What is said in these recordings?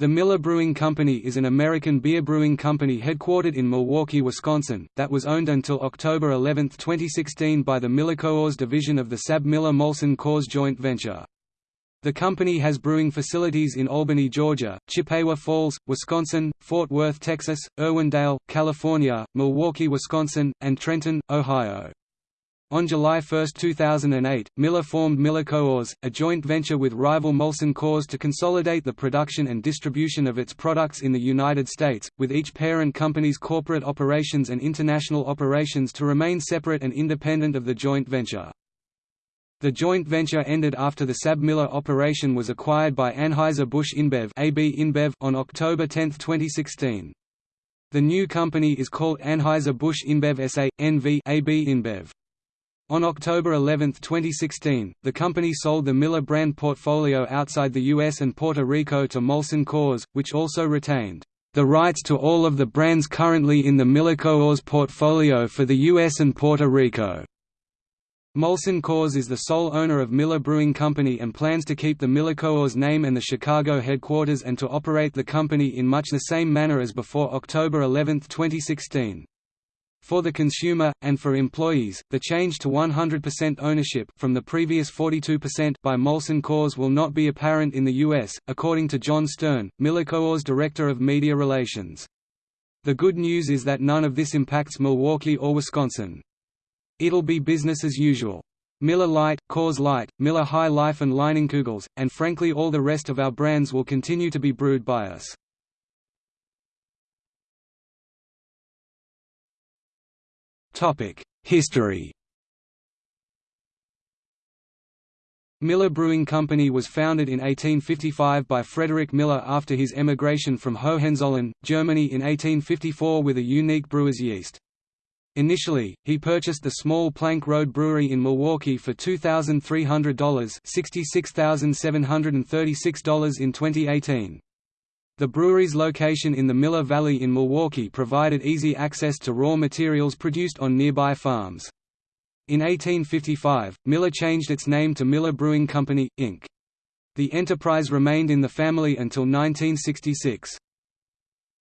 The Miller Brewing Company is an American beer brewing company headquartered in Milwaukee, Wisconsin, that was owned until October 11, 2016 by the Coors division of the SAB Miller Molson Coors joint venture. The company has brewing facilities in Albany, Georgia, Chippewa Falls, Wisconsin, Fort Worth, Texas, Irwindale, California, Milwaukee, Wisconsin, and Trenton, Ohio. On July 1, 2008, Miller formed Miller Coors, a joint venture with rival Molson Coors to consolidate the production and distribution of its products in the United States, with each parent company's corporate operations and international operations to remain separate and independent of the joint venture. The joint venture ended after the SAB-Miller operation was acquired by Anheuser-Busch InBev, AB InBev on October 10, 2016. The new company is called Anheuser-Busch InBev SA, NV AB InBev. On October 11, 2016, the company sold the Miller brand portfolio outside the US and Puerto Rico to Molson Coors, which also retained the rights to all of the brands currently in the Miller Coors portfolio for the US and Puerto Rico. Molson Coors is the sole owner of Miller Brewing Company and plans to keep the Miller Coors name and the Chicago headquarters and to operate the company in much the same manner as before October 11, 2016. For the consumer, and for employees, the change to 100% ownership from the previous 42% by Molson Coors will not be apparent in the U.S., according to John Stern, Miller Coors Director of Media Relations. The good news is that none of this impacts Milwaukee or Wisconsin. It'll be business as usual. Miller Lite, Coors Light, Miller High Life and Leinenkugel's, and frankly all the rest of our brands will continue to be brewed by us. History Miller Brewing Company was founded in 1855 by Frederick Miller after his emigration from Hohenzollern, Germany in 1854 with a unique brewer's yeast. Initially, he purchased the small Plank Road Brewery in Milwaukee for $2,300 $66,736 in 2018. The brewery's location in the Miller Valley in Milwaukee provided easy access to raw materials produced on nearby farms. In 1855, Miller changed its name to Miller Brewing Company, Inc. The enterprise remained in the family until 1966.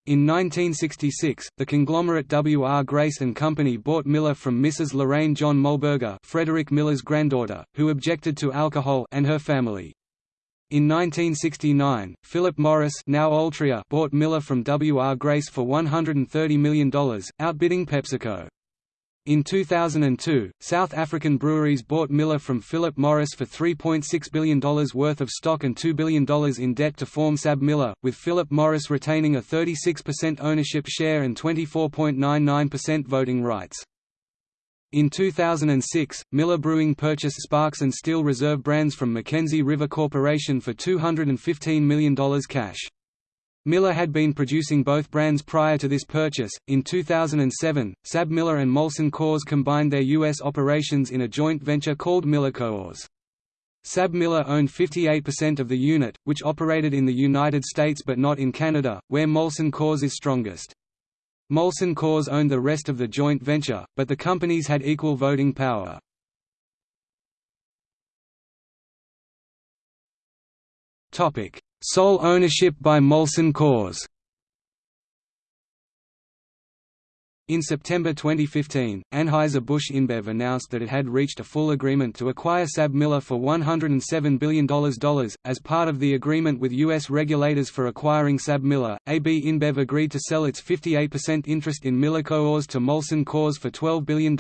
In 1966, the conglomerate W. R. Grace & Company bought Miller from Mrs. Lorraine John Muhlberger Frederick Miller's granddaughter, who objected to alcohol and her family. In 1969, Philip Morris now Altria bought Miller from W. R. Grace for $130 million, outbidding PepsiCo. In 2002, South African breweries bought Miller from Philip Morris for $3.6 billion worth of stock and $2 billion in debt to form SAB Miller, with Philip Morris retaining a 36% ownership share and 24.99% voting rights. In 2006, Miller Brewing purchased Sparks and Steel Reserve brands from McKenzie River Corporation for $215 million cash. Miller had been producing both brands prior to this purchase. In 2007, Sab Miller and Molson Coors combined their U.S. operations in a joint venture called Miller Coors. Sab Miller owned 58% of the unit, which operated in the United States but not in Canada, where Molson Coors is strongest. Molson Coors owned the rest of the joint venture, but the companies had equal voting power. Sole ownership by Molson Coors In September 2015, Anheuser-Busch InBev announced that it had reached a full agreement to acquire SAB Miller for $107 billion. As part of the agreement with U.S. regulators for acquiring SAB Miller, AB InBev agreed to sell its 58% interest in Miller Coors to Molson Coors for $12 billion.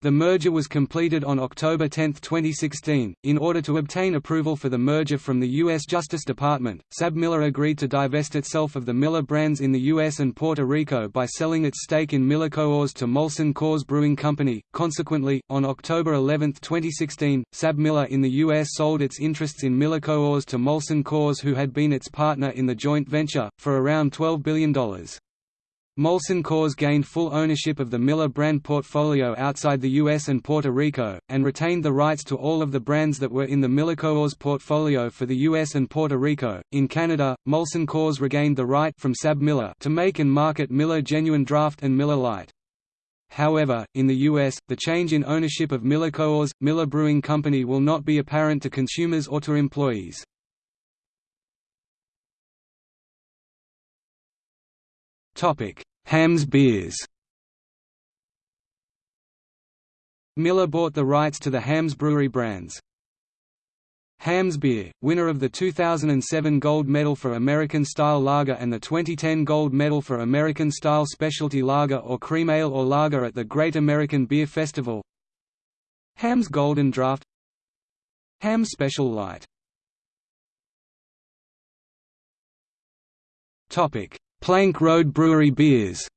The merger was completed on October 10, 2016. In order to obtain approval for the merger from the U.S. Justice Department, SAB Miller agreed to divest itself of the Miller brands in the U.S. and Puerto Rico by selling its stake in Miller Coors to Molson Coors Brewing Company. Consequently, on October 11, 2016, SAB Miller in the U.S. sold its interests in Miller Coors to Molson Coors, who had been its partner in the joint venture, for around $12 billion. Molson Coors gained full ownership of the Miller brand portfolio outside the US and Puerto Rico, and retained the rights to all of the brands that were in the Miller Coors portfolio for the US and Puerto Rico. In Canada, Molson Coors regained the right from Sab Miller to make and market Miller Genuine Draft and Miller Lite. However, in the US, the change in ownership of Miller Coors, Miller Brewing Company will not be apparent to consumers or to employees. Hamm's beers. Miller bought the rights to the Hamm's Brewery brands. Hamm's Beer, winner of the 2007 Gold Medal for American Style Lager and the 2010 Gold Medal for American Style Specialty Lager or Cream Ale or Lager at the Great American Beer Festival. Hamm's Golden Draft. Hamm's Special Light Plank Road Brewery beers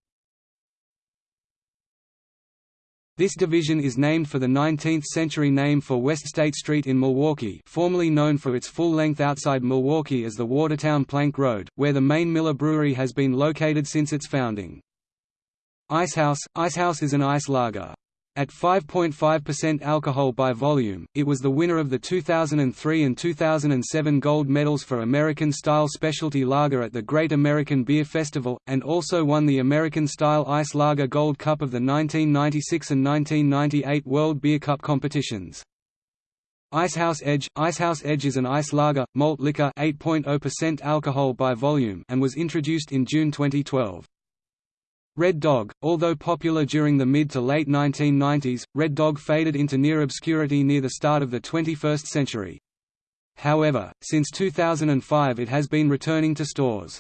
This division is named for the 19th-century name for West State Street in Milwaukee formerly known for its full length outside Milwaukee as the Watertown Plank Road, where the main Miller Brewery has been located since its founding. Icehouse – Icehouse is an ice lager. At 5.5% alcohol by volume, it was the winner of the 2003 and 2007 gold medals for American-style specialty lager at the Great American Beer Festival, and also won the American-style Ice Lager Gold Cup of the 1996 and 1998 World Beer Cup competitions. Icehouse Edge – Icehouse Edge is an ice lager, malt liquor 8.0% alcohol by volume and was introduced in June 2012. Red Dog, although popular during the mid to late 1990s, Red Dog faded into near obscurity near the start of the 21st century. However, since 2005 it has been returning to stores.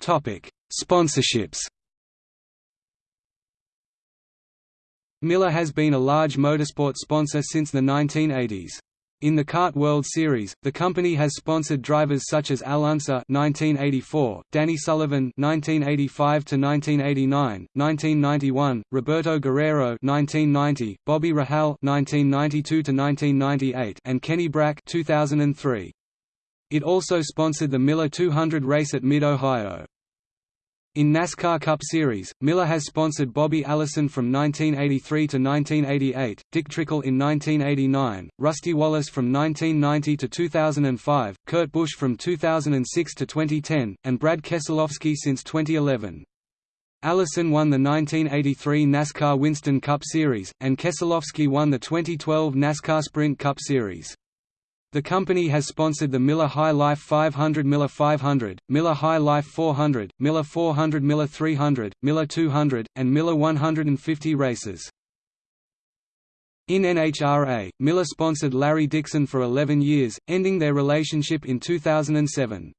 Sponsorships Miller has been a large motorsport sponsor since the 1980s. In the CART World Series, the company has sponsored drivers such as Al Unser (1984), Danny Sullivan (1985 to 1989), 1991, Roberto Guerrero (1990), Bobby Rahal (1992 to 1998), and Kenny Brack (2003). It also sponsored the Miller 200 race at Mid-Ohio. In NASCAR Cup Series, Miller has sponsored Bobby Allison from 1983 to 1988, Dick Trickle in 1989, Rusty Wallace from 1990 to 2005, Kurt Busch from 2006 to 2010, and Brad Keselowski since 2011. Allison won the 1983 NASCAR Winston Cup Series, and Keselowski won the 2012 NASCAR Sprint Cup Series. The company has sponsored the Miller High Life 500 Miller 500, Miller High Life 400, Miller 400 Miller 300, Miller 200, and Miller 150 races. In NHRA, Miller sponsored Larry Dixon for 11 years, ending their relationship in 2007.